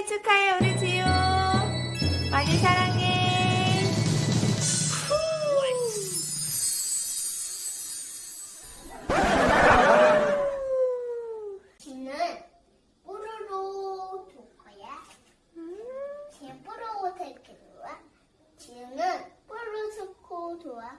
생일 축하해 우리 지효. 많이 사랑해. 지는 뽀로로 줄 거야. 지 뽀로로 탈게 좋아 지는 뽀로로 좋고 좋아